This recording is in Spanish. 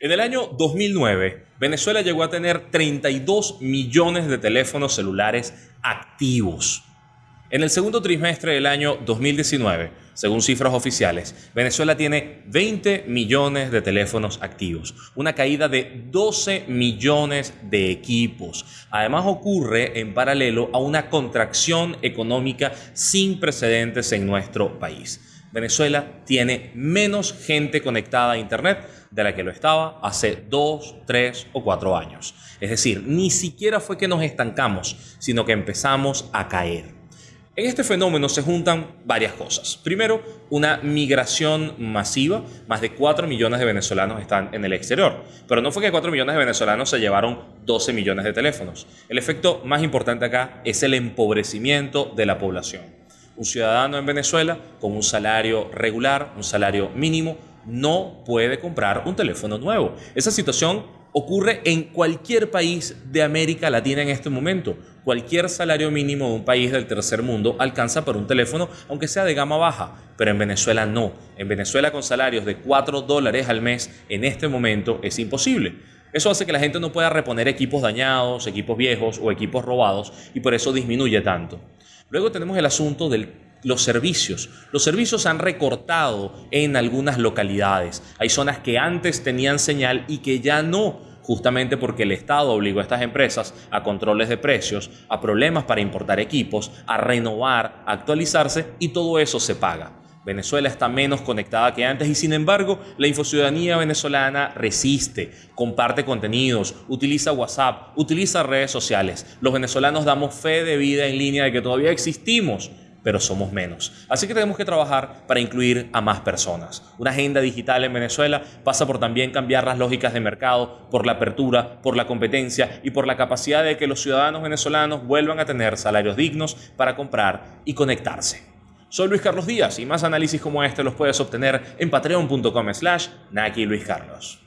En el año 2009, Venezuela llegó a tener 32 millones de teléfonos celulares activos. En el segundo trimestre del año 2019, según cifras oficiales, Venezuela tiene 20 millones de teléfonos activos, una caída de 12 millones de equipos. Además ocurre en paralelo a una contracción económica sin precedentes en nuestro país. Venezuela tiene menos gente conectada a Internet de la que lo estaba hace dos, tres o cuatro años. Es decir, ni siquiera fue que nos estancamos, sino que empezamos a caer. En este fenómeno se juntan varias cosas. Primero, una migración masiva. Más de 4 millones de venezolanos están en el exterior. Pero no fue que 4 millones de venezolanos se llevaron 12 millones de teléfonos. El efecto más importante acá es el empobrecimiento de la población. Un ciudadano en Venezuela con un salario regular, un salario mínimo, no puede comprar un teléfono nuevo. Esa situación ocurre en cualquier país de América Latina en este momento. Cualquier salario mínimo de un país del tercer mundo alcanza por un teléfono, aunque sea de gama baja, pero en Venezuela no. En Venezuela con salarios de 4 dólares al mes en este momento es imposible. Eso hace que la gente no pueda reponer equipos dañados, equipos viejos o equipos robados y por eso disminuye tanto. Luego tenemos el asunto de los servicios. Los servicios han recortado en algunas localidades. Hay zonas que antes tenían señal y que ya no, justamente porque el Estado obligó a estas empresas a controles de precios, a problemas para importar equipos, a renovar, a actualizarse y todo eso se paga. Venezuela está menos conectada que antes y sin embargo la infociudadanía venezolana resiste, comparte contenidos, utiliza WhatsApp, utiliza redes sociales. Los venezolanos damos fe de vida en línea de que todavía existimos, pero somos menos. Así que tenemos que trabajar para incluir a más personas. Una agenda digital en Venezuela pasa por también cambiar las lógicas de mercado, por la apertura, por la competencia y por la capacidad de que los ciudadanos venezolanos vuelvan a tener salarios dignos para comprar y conectarse. Soy Luis Carlos Díaz y más análisis como este los puedes obtener en patreon.com slash Naki Luis Carlos.